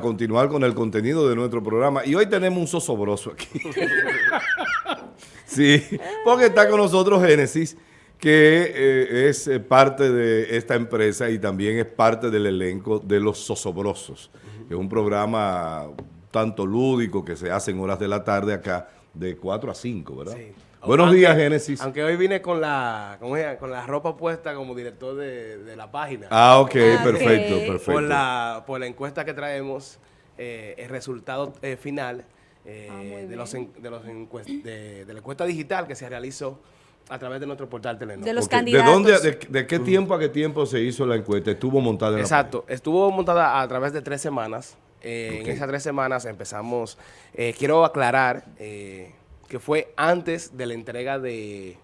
continuar con el contenido de nuestro programa. Y hoy tenemos un sosobroso aquí. sí, porque está con nosotros Génesis, que eh, es eh, parte de esta empresa y también es parte del elenco de Los Sosobrosos, que es un programa tanto lúdico que se hace en horas de la tarde acá, de 4 a 5, ¿verdad? Sí. Buenos días, Génesis. Aunque hoy vine con la, con la ropa puesta como director de, la página. Ah, ok, ah, perfecto, perfecto. Por la, por la encuesta que traemos, eh, el resultado eh, final eh, ah, de, los de, los de, la encuesta digital que se realizó a través de nuestro portal Telenor. De los candidatos. ¿De, dónde, de, qué tiempo a qué tiempo se hizo la encuesta? ¿Estuvo montada en Exacto, estuvo montada a través de tres semanas. En esas tres semanas empezamos, quiero aclarar que fue antes de la entrega de,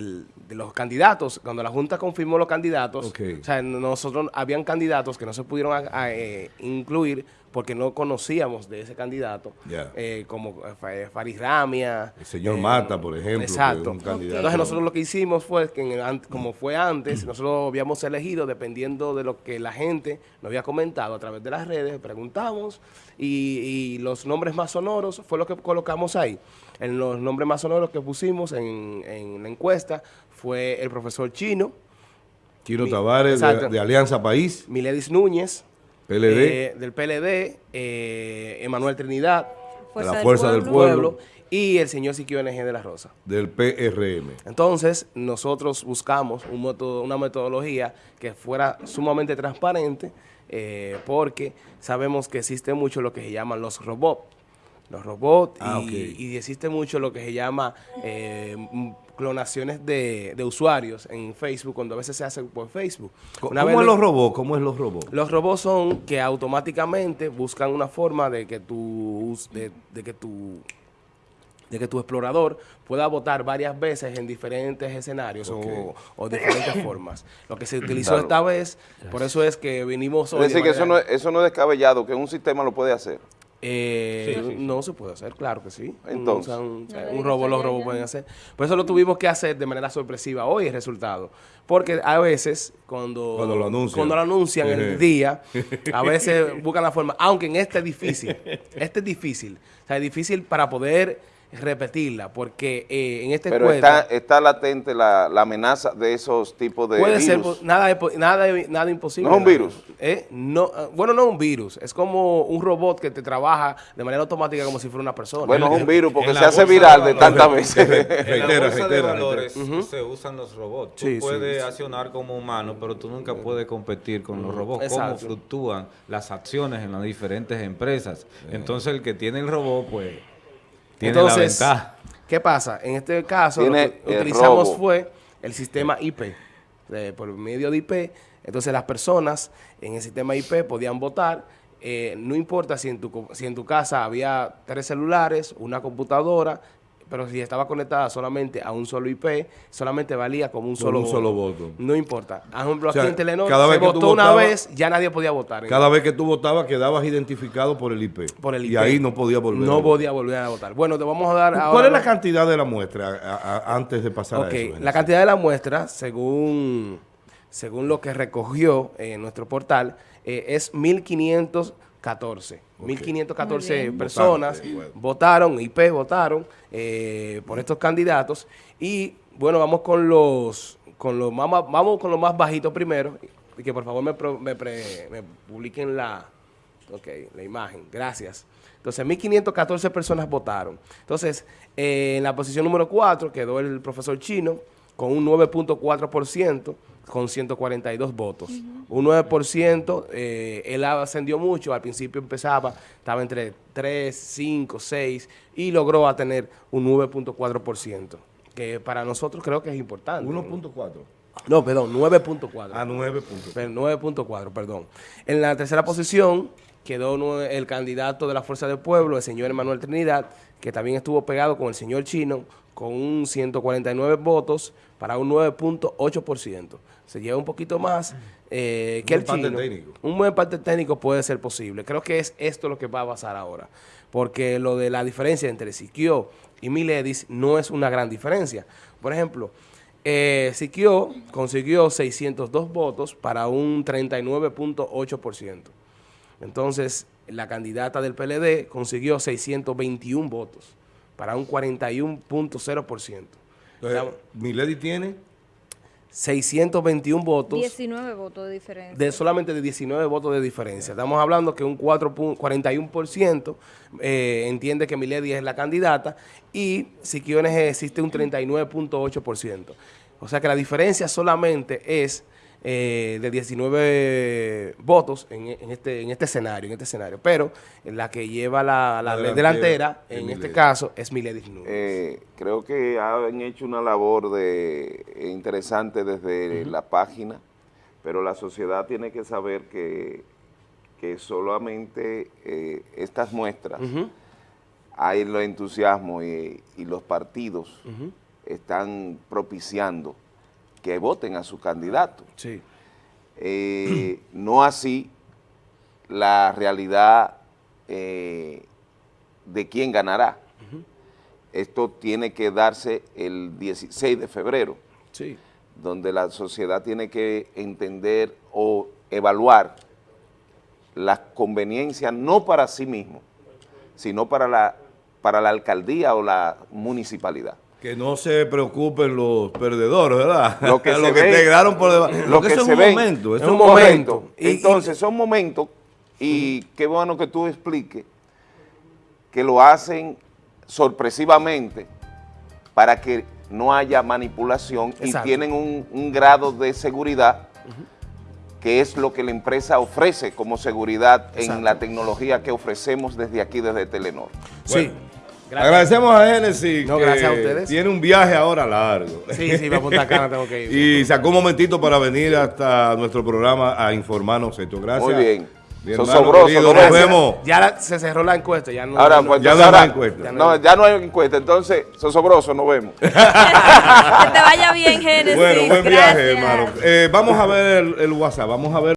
de los candidatos, cuando la Junta confirmó los candidatos, o sea, nosotros habían candidatos que no se pudieron eh, incluir porque no conocíamos de ese candidato, eh, como eh, Faris Ramia. El señor Mata, por ejemplo. Exacto. Entonces nosotros lo que hicimos fue, que como fue antes, nosotros habíamos elegido, dependiendo de lo que la gente nos había comentado a través de las redes, preguntamos, y, los nombres más sonoros fue lo que colocamos ahí. En los nombres más sonoros que pusimos en, en la encuesta fue el profesor Chino. Chino Tavares, de, Alianza País. Miledis Núñez. PLD. Eh, del PLD. Eh, Emanuel Trinidad. de la Fuerza del, pueblo. Y el señor Siquio NG de la Rosa. Del PRM. Entonces, nosotros buscamos un método, una metodología que fuera sumamente transparente, eh, porque sabemos que existe mucho lo que se llaman los robots. Los robots ah, y, existe mucho lo que se llama clonaciones de, usuarios en Facebook, cuando a veces se hace por Facebook. ¿Cómo, es los robots? ¿Cómo es los robots? Los robots son que automáticamente buscan una forma de que tu, de, que tu de que tu explorador pueda votar varias veces en diferentes escenarios o, diferentes formas. Lo que se utilizó esta vez, por eso es que vinimos hoy... Es decir, que eso no, eso no es descabellado, que un sistema lo puede hacer. Eh, no se puede hacer, claro que sí. Entonces, un, robo, los robos pueden hacer. Por eso lo tuvimos que hacer de manera sorpresiva hoy el resultado. Porque a veces, cuando, cuando lo anuncian, cuando lo anuncian el día, a veces buscan la forma, aunque en este es difícil, este es difícil. O sea, es difícil para poder repetirla, porque eh, en este Pero está, está latente la, la, amenaza de esos tipos de Puede ser, nada, nada, nada imposible. ¿No es un virus? ¿Eh? No, ah, bueno, no es un virus, es como un robot que te trabaja de manera automática como si fuera una persona. Bueno, es un virus porque se hace viral de, tantas veces. en la bolsa de valores se usan los robots. Tú puedes accionar como humano, pero tú nunca puedes competir con los robots. Cómo fluctúan las acciones en las diferentes empresas. Entonces el que tiene el robot, pues entonces, ¿qué pasa? En este caso, lo que utilizamos fue el sistema IP, por medio de IP. Entonces, las personas en el sistema IP podían votar. Eh, no importa si en, tu, si en tu casa había tres celulares, una computadora, pero si estaba conectada solamente a un solo IP, solamente valía como un solo, un solo voto. No importa. Por ejemplo, aquí en Telenor cada vez se votó una vez, ya nadie podía votar. Cada vez que tú votabas quedabas identificado por el IP. Por el IP. Y ahí no podía volver. No podía volver a votar. Bueno, te vamos a dar ahora... ¿Cuál es la cantidad de la muestra antes de pasar a eso? la cantidad de la muestra, según, según lo que recogió en nuestro portal, eh, es 1.500 14. 1.514 personas votaron, IP votaron eh, por estos candidatos. Y bueno, vamos con los, con los más, vamos con los más bajitos primero. Y que por favor me, me, publiquen la, okay, la imagen. Gracias. Entonces, 1.514 personas votaron. Entonces, eh, en la posición número 4 quedó el profesor Chino con un 9.4% con 142 votos. Un 9%, eh, él ascendió mucho, al principio empezaba, estaba entre 3, 5, 6 y logró a tener un 9.4%, que para nosotros creo que es importante. 1.4. No, perdón, 9.4. Ah, 9.4. 9.4, perdón. En la tercera posición quedó el candidato de la Fuerza del Pueblo, el señor Emanuel Trinidad, que también estuvo pegado con el señor Chino, con un 149 votos para un 9.8%. Se lleva un poquito más eh, que el chino. Técnico. Un buen parte técnico puede ser posible. Creo que es esto lo que va a pasar ahora. Porque lo de la diferencia entre Siquio y Miledis no es una gran diferencia. Por ejemplo, eh, Siquio consiguió 602 votos para un 39.8%. Entonces, la candidata del PLD consiguió 621 votos para un 41.0%. ¿Milady tiene? 621 votos. 19 votos de diferencia. De solamente de 19 votos de diferencia. Estamos hablando que un 4, 41% eh, entiende que Milady es la candidata y Siquiones existe un 39.8%. O sea que la diferencia solamente es eh, de 19 votos en, este, en este escenario, en este escenario. Pero la que lleva la, la, delantera, en este caso, es Milady eh, creo que han hecho una labor de interesante desde la página, pero la sociedad tiene que saber que, que solamente eh, estas muestras, hay el entusiasmo y, los partidos están propiciando que voten a su candidato. Sí. Eh, no así la realidad eh, de quién ganará. Esto tiene que darse el 16 de febrero, sí. donde la sociedad tiene que entender o evaluar las conveniencias no para sí mismo, sino para la, para la alcaldía o la municipalidad. Que no se preocupen los perdedores, ¿verdad? Lo que, se te quedaron por debajo. Lo, que, es un momento. Es un momento. Entonces, son momentos, y qué bueno que tú expliques, que lo hacen sorpresivamente para que no haya manipulación y tienen un, grado de seguridad que es lo que la empresa ofrece como seguridad en la tecnología que ofrecemos desde aquí, desde Telenor. sí. Agradecemos a Genesis. No, gracias a ustedes. Tiene un viaje ahora largo. Sí, sí, para Punta Cana tengo que ir. y sacó un momentito para venir hasta nuestro programa a informarnos esto. Gracias. Muy bien. Sosobroso, nos vemos. Ya se cerró la encuesta, ya no, ahora, pues, ya no, hay encuesta. no, ya no hay encuesta, entonces, Sosobroso, nos vemos. que te vaya bien, Genesis. Bueno, buen viaje, hermano. Eh, vamos a ver el WhatsApp, vamos a ver.